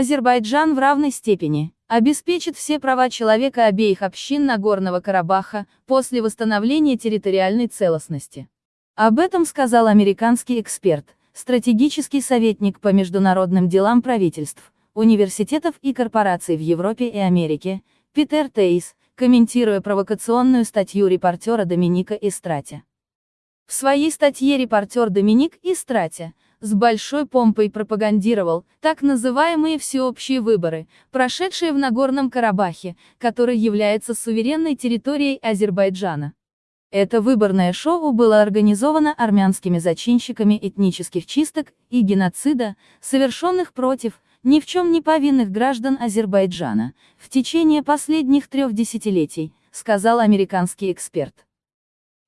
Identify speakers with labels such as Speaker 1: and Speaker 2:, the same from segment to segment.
Speaker 1: Азербайджан в равной степени обеспечит все права человека обеих общин Нагорного Карабаха после восстановления территориальной целостности. Об этом сказал американский эксперт, стратегический советник по международным делам правительств, университетов и корпораций в Европе и Америке, Питер Тейс, комментируя провокационную статью репортера Доминика Истрати. В своей статье репортер Доминик Истрати с большой помпой пропагандировал так называемые всеобщие выборы, прошедшие в Нагорном Карабахе, который является суверенной территорией Азербайджана. Это выборное шоу было организовано армянскими зачинщиками этнических чисток и геноцида, совершенных против ни в чем не повинных граждан Азербайджана в течение последних трех десятилетий, сказал американский эксперт.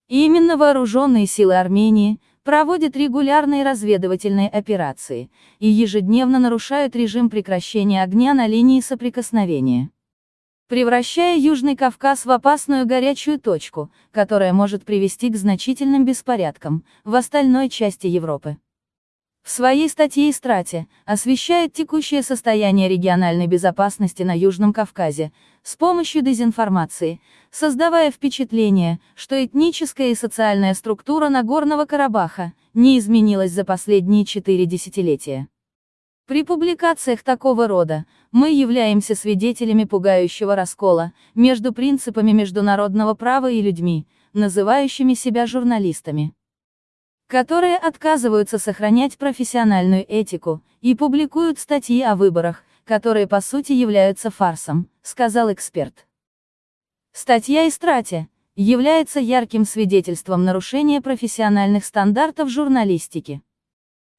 Speaker 1: И именно вооруженные силы Армении проводят регулярные разведывательные операции и ежедневно нарушают режим прекращения огня на линии соприкосновения превращая Южный Кавказ в опасную горячую точку, которая может привести к значительным беспорядкам в остальной части Европы. В своей статье «Истрате» освещает текущее состояние региональной безопасности на Южном Кавказе с помощью дезинформации, создавая впечатление, что этническая и социальная структура Нагорного Карабаха не изменилась за последние четыре десятилетия. При публикациях такого рода, мы являемся свидетелями пугающего раскола между принципами международного права и людьми, называющими себя журналистами которые отказываются сохранять профессиональную этику, и публикуют статьи о выборах, которые по сути являются фарсом, сказал эксперт. Статья Истрати является ярким свидетельством нарушения профессиональных стандартов журналистики.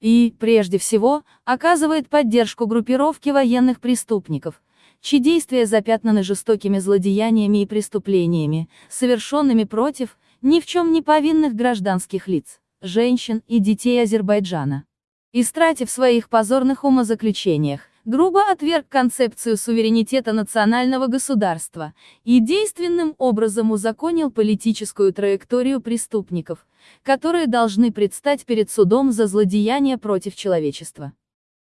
Speaker 1: И, прежде всего, оказывает поддержку группировке военных преступников, чьи действия запятнаны жестокими злодеяниями и преступлениями, совершенными против ни в чем не повинных гражданских лиц женщин и детей Азербайджана. Истратив в своих позорных умозаключениях, грубо отверг концепцию суверенитета национального государства и действенным образом узаконил политическую траекторию преступников, которые должны предстать перед судом за злодеяния против человечества.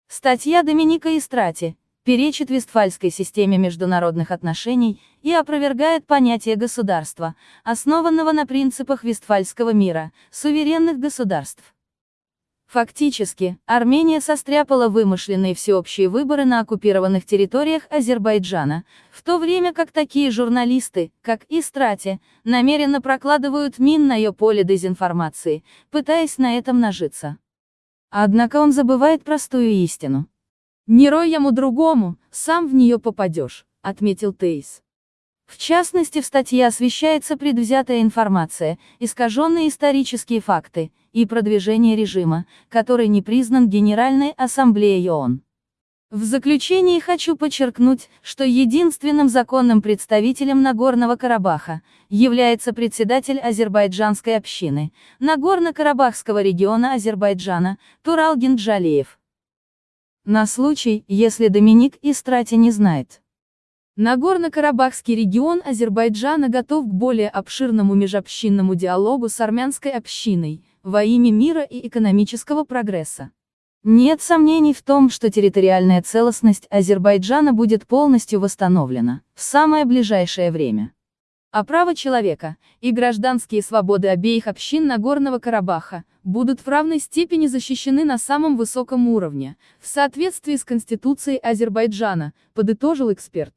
Speaker 1: Статья Доминика Истрати перечит Вестфальской системе международных отношений и опровергает понятие государства, основанного на принципах Вестфальского мира, суверенных государств. Фактически, Армения состряпала вымышленные всеобщие выборы на оккупированных территориях Азербайджана, в то время как такие журналисты, как Истрати, намеренно прокладывают мин на ее поле дезинформации, пытаясь на этом нажиться. Однако он забывает простую истину. «Не рой ему другому, сам в нее попадешь», — отметил Тейс. В частности в статье освещается предвзятая информация, искаженные исторические факты, и продвижение режима, который не признан Генеральной Ассамблеей ООН. В заключении хочу подчеркнуть, что единственным законным представителем Нагорного Карабаха является председатель азербайджанской общины, Нагорно-Карабахского региона Азербайджана, Туралгин Джалиев. На случай, если Доминик Истрати не знает. Нагорно-Карабахский регион Азербайджана готов к более обширному межобщинному диалогу с армянской общиной, во имя мира и экономического прогресса. Нет сомнений в том, что территориальная целостность Азербайджана будет полностью восстановлена в самое ближайшее время а права человека и гражданские свободы обеих общин Нагорного Карабаха будут в равной степени защищены на самом высоком уровне, в соответствии с Конституцией Азербайджана, подытожил эксперт.